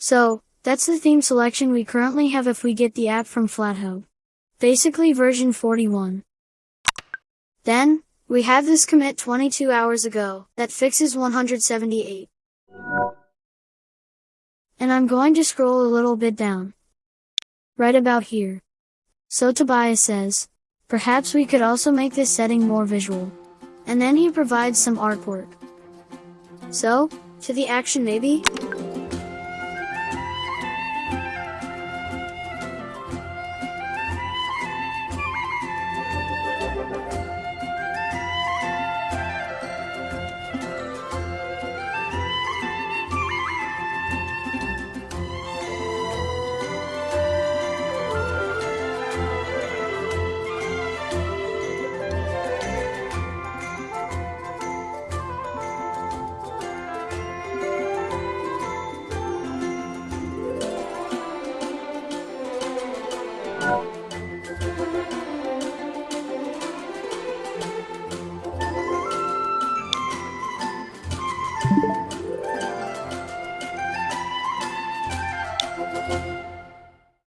So, that's the theme selection we currently have if we get the app from FlatHub. Basically version 41. Then, we have this commit 22 hours ago that fixes 178. And I'm going to scroll a little bit down. Right about here. So Tobias says, perhaps we could also make this setting more visual. And then he provides some artwork. So, to the action maybe? Bye.